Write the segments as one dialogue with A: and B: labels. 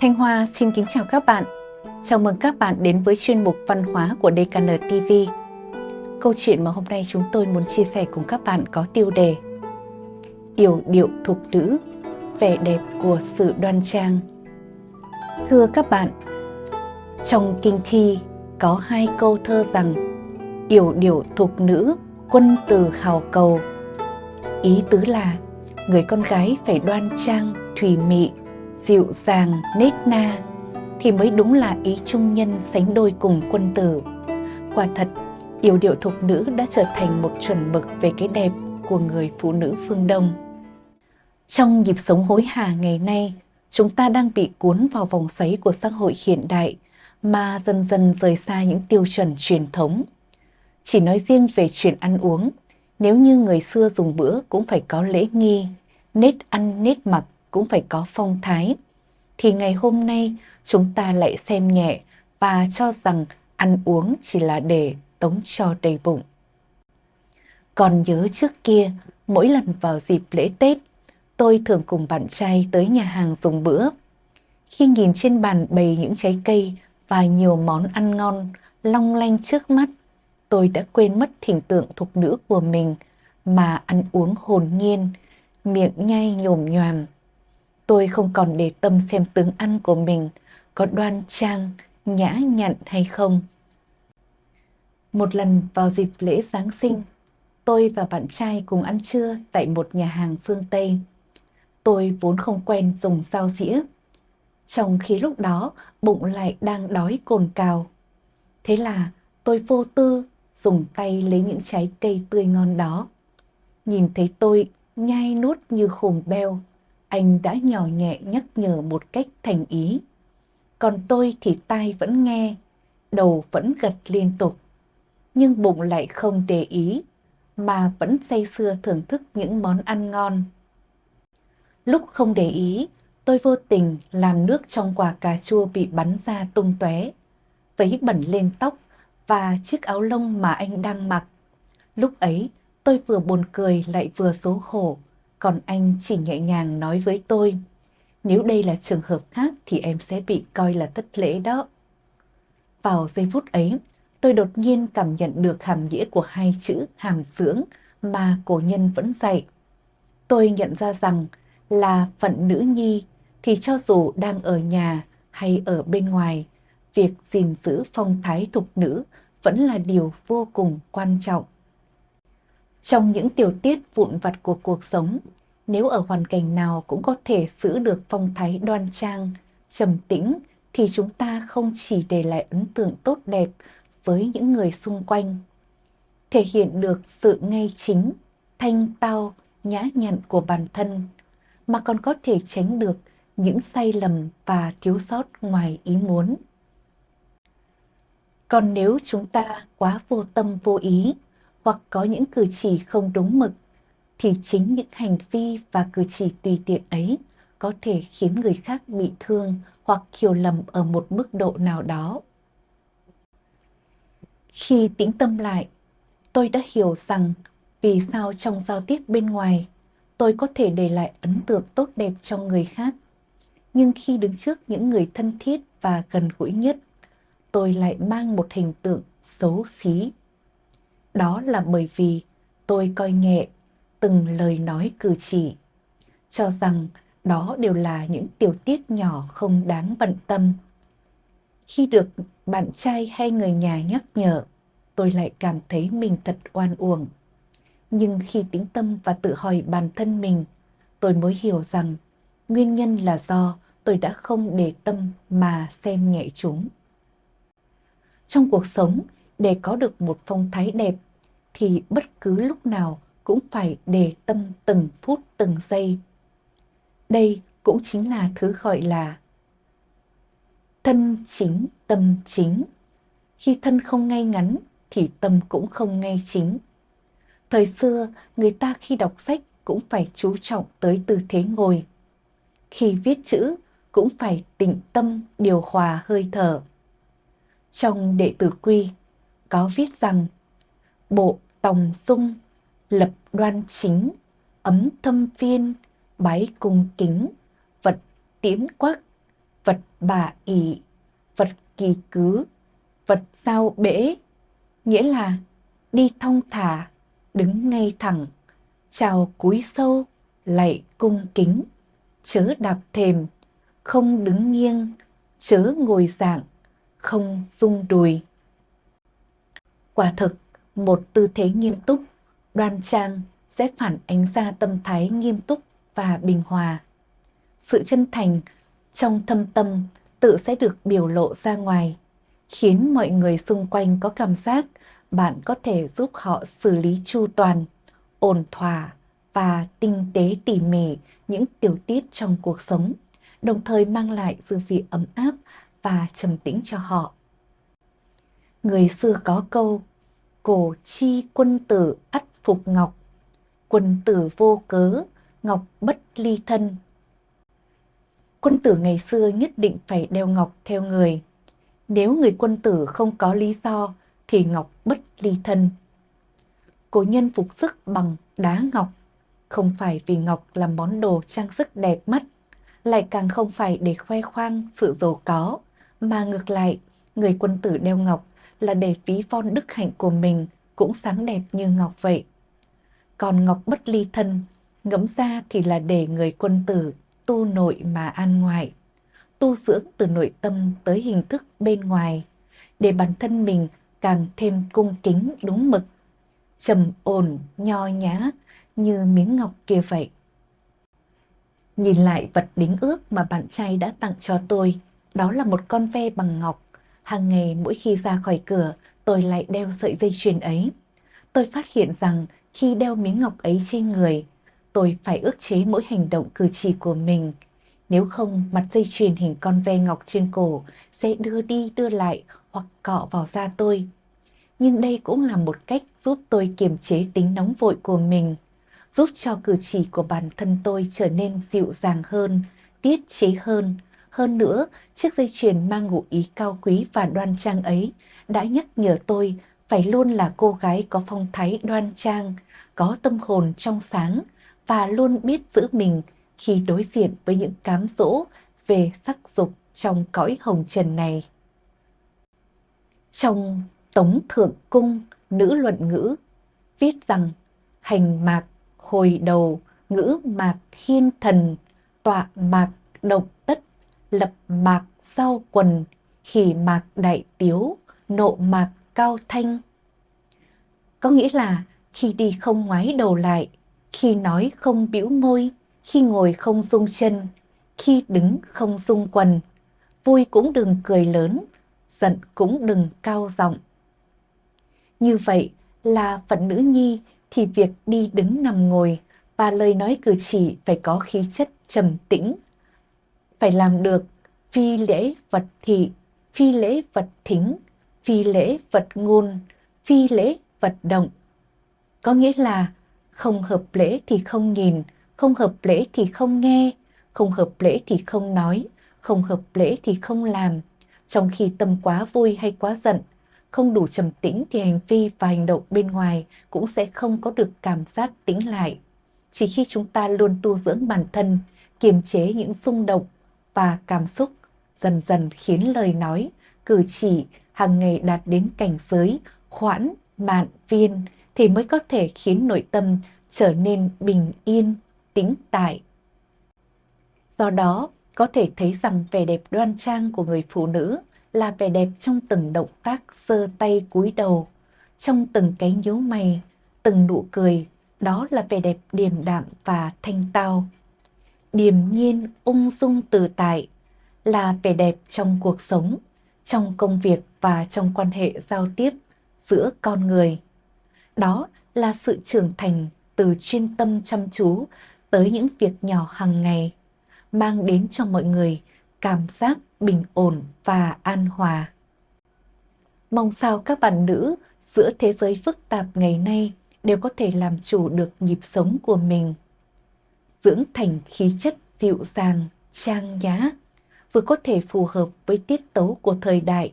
A: Thanh Hoa xin kính chào các bạn. Chào mừng các bạn đến với chuyên mục văn hóa của DKN TV. Câu chuyện mà hôm nay chúng tôi muốn chia sẻ cùng các bạn có tiêu đề Yểu điệu thục nữ, vẻ đẹp của sự đoan trang. Thưa các bạn, trong kinh thi có hai câu thơ rằng Yểu điệu thục nữ, quân từ hào cầu. Ý tứ là người con gái phải đoan trang, thùy mị, dịu dàng, nết na thì mới đúng là ý trung nhân sánh đôi cùng quân tử. Quả thật, yểu điệu thục nữ đã trở thành một chuẩn mực về cái đẹp của người phụ nữ phương Đông. Trong nhịp sống hối hả ngày nay, chúng ta đang bị cuốn vào vòng xoáy của xã hội hiện đại mà dần dần rời xa những tiêu chuẩn truyền thống. Chỉ nói riêng về chuyện ăn uống, nếu như người xưa dùng bữa cũng phải có lễ nghi, nết ăn nết mặc cũng phải có phong thái, thì ngày hôm nay chúng ta lại xem nhẹ và cho rằng ăn uống chỉ là để tống cho đầy bụng. Còn nhớ trước kia, mỗi lần vào dịp lễ Tết, tôi thường cùng bạn trai tới nhà hàng dùng bữa. Khi nhìn trên bàn bày những trái cây và nhiều món ăn ngon long lanh trước mắt, tôi đã quên mất hình tượng thục nữ của mình mà ăn uống hồn nhiên, miệng nhai nhồm nhòm. Tôi không còn để tâm xem tướng ăn của mình có đoan trang, nhã nhặn hay không. Một lần vào dịp lễ Giáng sinh, tôi và bạn trai cùng ăn trưa tại một nhà hàng phương Tây. Tôi vốn không quen dùng dao dĩa, trong khi lúc đó bụng lại đang đói cồn cào. Thế là tôi vô tư dùng tay lấy những trái cây tươi ngon đó. Nhìn thấy tôi nhai nuốt như khùng beo, anh đã nhỏ nhẹ nhắc nhở một cách thành ý. Còn tôi thì tai vẫn nghe, đầu vẫn gật liên tục. Nhưng bụng lại không để ý, mà vẫn say sưa thưởng thức những món ăn ngon. Lúc không để ý, tôi vô tình làm nước trong quả cà chua bị bắn ra tung tóe, vấy bẩn lên tóc và chiếc áo lông mà anh đang mặc. Lúc ấy, tôi vừa buồn cười lại vừa xấu hổ, còn anh chỉ nhẹ nhàng nói với tôi, nếu đây là trường hợp khác thì em sẽ bị coi là thất lễ đó. Vào giây phút ấy, tôi đột nhiên cảm nhận được hàm nghĩa của hai chữ hàm dưỡng mà cổ nhân vẫn dạy. Tôi nhận ra rằng là phận nữ nhi thì cho dù đang ở nhà hay ở bên ngoài, việc gìn giữ phong thái thục nữ vẫn là điều vô cùng quan trọng. Trong những tiểu tiết vụn vặt của cuộc sống, nếu ở hoàn cảnh nào cũng có thể giữ được phong thái đoan trang, trầm tĩnh, thì chúng ta không chỉ để lại ấn tượng tốt đẹp với những người xung quanh, thể hiện được sự ngay chính, thanh tao, nhã nhặn của bản thân, mà còn có thể tránh được những sai lầm và thiếu sót ngoài ý muốn. Còn nếu chúng ta quá vô tâm vô ý hoặc có những cử chỉ không đúng mực thì chính những hành vi và cử chỉ tùy tiện ấy có thể khiến người khác bị thương hoặc hiểu lầm ở một mức độ nào đó. Khi tĩnh tâm lại, tôi đã hiểu rằng vì sao trong giao tiếp bên ngoài tôi có thể để lại ấn tượng tốt đẹp cho người khác. Nhưng khi đứng trước những người thân thiết và gần gũi nhất, tôi lại mang một hình tượng xấu xí. Đó là bởi vì tôi coi nhẹ từng lời nói cử chỉ, cho rằng đó đều là những tiểu tiết nhỏ không đáng bận tâm. Khi được bạn trai hay người nhà nhắc nhở, tôi lại cảm thấy mình thật oan uổng. Nhưng khi tĩnh tâm và tự hỏi bản thân mình, tôi mới hiểu rằng nguyên nhân là do tôi đã không để tâm mà xem nhẹ chúng. Trong cuộc sống, để có được một phong thái đẹp, thì bất cứ lúc nào cũng phải để tâm từng phút từng giây. Đây cũng chính là thứ gọi là thân chính tâm chính. Khi thân không ngay ngắn thì tâm cũng không ngay chính. Thời xưa, người ta khi đọc sách cũng phải chú trọng tới tư thế ngồi. Khi viết chữ cũng phải tĩnh tâm điều hòa hơi thở. Trong đệ tử quy có viết rằng bộ tòng dung lập đoan chính, ấm thâm phiên, bái cung kính, vật tiến quắc, vật bà ỷ, vật kỳ cứ, vật sao bể, nghĩa là đi thong thả, đứng ngay thẳng, chào cúi sâu, lạy cung kính, chớ đạp thềm, không đứng nghiêng, chớ ngồi dạng, không rung đùi. Quả thực, một tư thế nghiêm túc, đoan trang sẽ phản ánh ra tâm thái nghiêm túc và bình hòa. Sự chân thành trong thâm tâm tự sẽ được biểu lộ ra ngoài, khiến mọi người xung quanh có cảm giác bạn có thể giúp họ xử lý chu toàn, ổn thỏa và tinh tế tỉ mỉ những tiểu tiết trong cuộc sống, đồng thời mang lại dư vị ấm áp và trầm tĩnh cho họ. Người xưa có câu, cổ chi quân tử ắt phục ngọc, quân tử vô cớ, ngọc bất ly thân. Quân tử ngày xưa nhất định phải đeo ngọc theo người. Nếu người quân tử không có lý do thì ngọc bất ly thân. Cổ nhân phục sức bằng đá ngọc, không phải vì ngọc là món đồ trang sức đẹp mắt, lại càng không phải để khoe khoang sự giàu có, mà ngược lại, người quân tử đeo ngọc là để ví von đức hạnh của mình cũng sáng đẹp như ngọc vậy. Còn ngọc bất ly thân, ngẫm ra thì là để người quân tử tu nội mà an ngoại, tu dưỡng từ nội tâm tới hình thức bên ngoài, để bản thân mình càng thêm cung kính đúng mực, trầm ổn, nho nhã như miếng ngọc kia vậy. Nhìn lại vật đính ước mà bạn trai đã tặng cho tôi, đó là một con ve bằng ngọc. Hàng ngày mỗi khi ra khỏi cửa, tôi lại đeo sợi dây chuyền ấy. Tôi phát hiện rằng khi đeo miếng ngọc ấy trên người, tôi phải ước chế mỗi hành động cử chỉ của mình. Nếu không, mặt dây chuyền hình con ve ngọc trên cổ sẽ đưa đi đưa lại hoặc cọ vào da tôi. Nhưng đây cũng là một cách giúp tôi kiềm chế tính nóng vội của mình, giúp cho cử chỉ của bản thân tôi trở nên dịu dàng hơn, tiết chế hơn. Hơn nữa, chiếc dây chuyền mang ngụ ý cao quý và đoan trang ấy đã nhắc nhở tôi phải luôn là cô gái có phong thái đoan trang, có tâm hồn trong sáng và luôn biết giữ mình khi đối diện với những cám dỗ về sắc dục trong cõi hồng trần này. Trong Tống Thượng Cung Nữ Luận Ngữ viết rằng hành mạc hồi đầu ngữ mạc hiên thần tọa mạc động tất lập mạc sau quần khỉ mạc đại tiếu, nộ mạc cao thanh có nghĩa là khi đi không ngoái đầu lại, khi nói không bĩu môi, khi ngồi không rung chân, khi đứng không rung quần, vui cũng đừng cười lớn, giận cũng đừng cao giọng như vậy là phận nữ nhi thì việc đi đứng nằm ngồi và lời nói cử chỉ phải có khí chất trầm tĩnh. Phải làm được phi lễ vật thị, phi lễ vật thính, phi lễ vật ngôn, phi lễ vật động. Có nghĩa là không hợp lễ thì không nhìn, không hợp lễ thì không nghe, không hợp lễ thì không nói, không hợp lễ thì không làm. Trong khi tâm quá vui hay quá giận, không đủ trầm tĩnh thì hành vi và hành động bên ngoài cũng sẽ không có được cảm giác tĩnh lại. Chỉ khi chúng ta luôn tu dưỡng bản thân, kiềm chế những xung động và cảm xúc, dần dần khiến lời nói, cử chỉ hàng ngày đạt đến cảnh giới khoãn, mạn, viên thì mới có thể khiến nội tâm trở nên bình yên, tĩnh tại. Do đó, có thể thấy rằng vẻ đẹp đoan trang của người phụ nữ là vẻ đẹp trong từng động tác giơ tay cúi đầu, trong từng cái nhíu mày, từng nụ cười, đó là vẻ đẹp điềm đạm và thanh tao. Điềm nhiên, ung dung tự tại là vẻ đẹp trong cuộc sống, trong công việc và trong quan hệ giao tiếp giữa con người. Đó là sự trưởng thành từ chuyên tâm chăm chú tới những việc nhỏ hàng ngày, mang đến cho mọi người cảm giác bình ổn và an hòa. Mong sao các bạn nữ giữa thế giới phức tạp ngày nay đều có thể làm chủ được nhịp sống của mình. Dưỡng thành khí chất dịu dàng, trang nhã, vừa có thể phù hợp với tiết tấu của thời đại,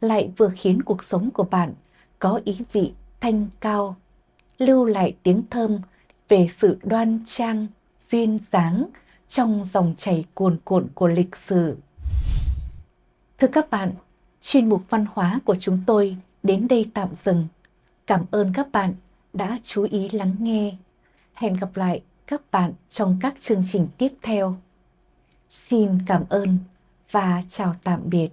A: lại vừa khiến cuộc sống của bạn có ý vị thanh cao, lưu lại tiếng thơm về sự đoan trang, duyên dáng trong dòng chảy cuồn cuộn của lịch sử. Thưa các bạn, chuyên mục văn hóa của chúng tôi đến đây tạm dừng. Cảm ơn các bạn đã chú ý lắng nghe. Hẹn gặp lại các bạn trong các chương trình tiếp theo. Xin cảm ơn và chào tạm biệt.